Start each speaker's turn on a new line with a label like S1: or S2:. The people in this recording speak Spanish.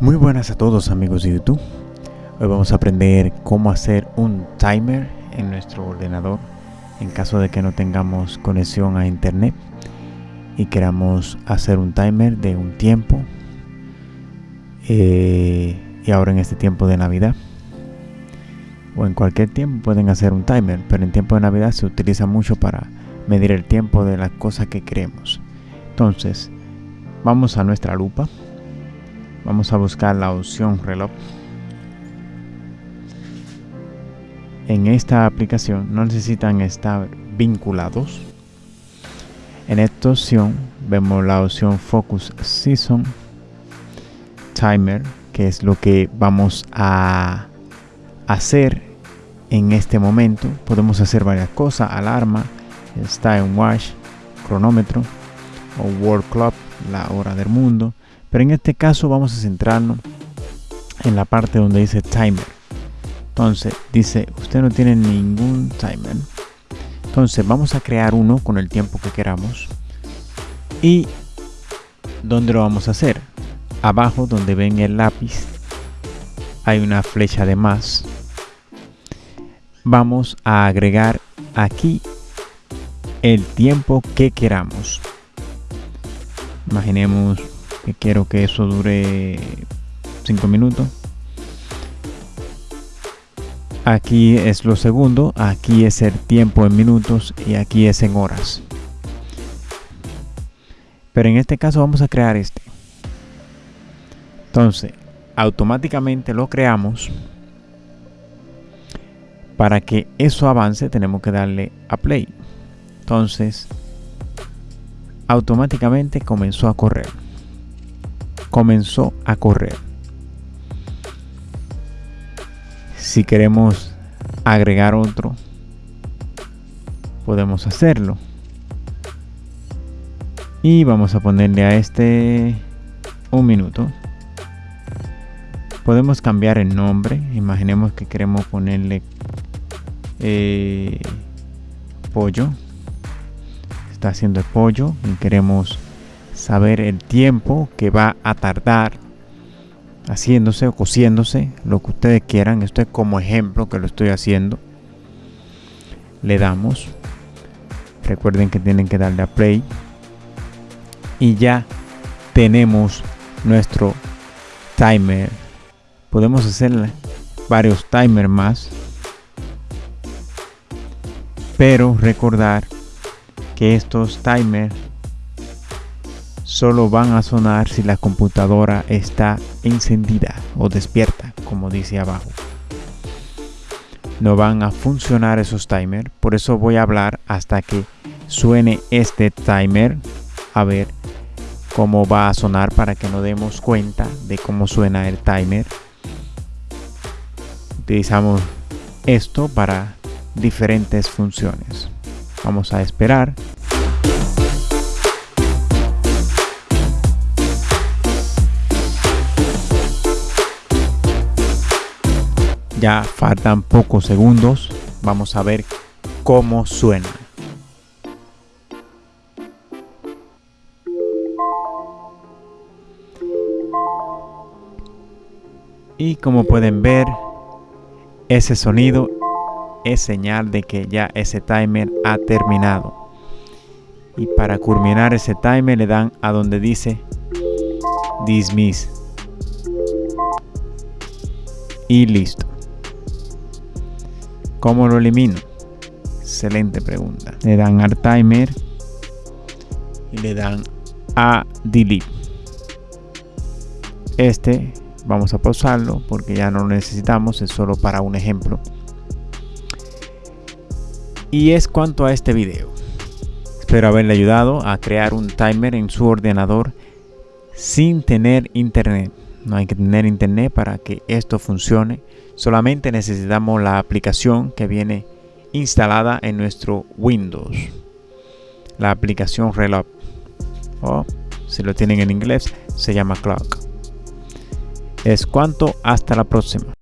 S1: Muy buenas a todos amigos de YouTube. Hoy vamos a aprender cómo hacer un timer en nuestro ordenador en caso de que no tengamos conexión a internet y queramos hacer un timer de un tiempo eh, y ahora en este tiempo de Navidad. O en cualquier tiempo pueden hacer un timer pero en tiempo de Navidad se utiliza mucho para medir el tiempo de las cosas que queremos. Entonces vamos a nuestra lupa Vamos a buscar la opción reloj. En esta aplicación no necesitan estar vinculados. En esta opción vemos la opción Focus Season Timer, que es lo que vamos a hacer en este momento. Podemos hacer varias cosas, alarma, time watch, cronómetro o world clock, la hora del mundo pero en este caso vamos a centrarnos en la parte donde dice timer. Entonces dice, usted no tiene ningún timer. Entonces vamos a crear uno con el tiempo que queramos. ¿Y dónde lo vamos a hacer? Abajo donde ven el lápiz hay una flecha de más. Vamos a agregar aquí el tiempo que queramos. Imaginemos quiero que eso dure 5 minutos. Aquí es lo segundo aquí es el tiempo en minutos y aquí es en horas. Pero en este caso vamos a crear este. Entonces automáticamente lo creamos. Para que eso avance tenemos que darle a play. Entonces automáticamente comenzó a correr comenzó a correr. Si queremos agregar otro, podemos hacerlo. Y vamos a ponerle a este un minuto. Podemos cambiar el nombre. Imaginemos que queremos ponerle eh, pollo. Está haciendo el pollo y queremos saber el tiempo que va a tardar haciéndose o cosiéndose, lo que ustedes quieran. Esto es como ejemplo que lo estoy haciendo. Le damos. Recuerden que tienen que darle a play. Y ya tenemos nuestro timer. Podemos hacer varios timers más. Pero recordar que estos timers solo van a sonar si la computadora está encendida o despierta, como dice abajo. No van a funcionar esos timers, por eso voy a hablar hasta que suene este timer, a ver cómo va a sonar para que nos demos cuenta de cómo suena el timer. Utilizamos esto para diferentes funciones. Vamos a esperar Ya faltan pocos segundos. Vamos a ver cómo suena. Y como pueden ver, ese sonido es señal de que ya ese timer ha terminado. Y para culminar ese timer le dan a donde dice dismiss. Y listo. ¿Cómo lo elimino? Excelente pregunta. Le dan al timer y le dan a delete. Este vamos a pausarlo porque ya no lo necesitamos, es solo para un ejemplo. Y es cuanto a este video. Espero haberle ayudado a crear un timer en su ordenador sin tener internet. No hay que tener internet para que esto funcione. Solamente necesitamos la aplicación que viene instalada en nuestro Windows. La aplicación Reloj. O si lo tienen en inglés, se llama Clock. Es cuanto, hasta la próxima.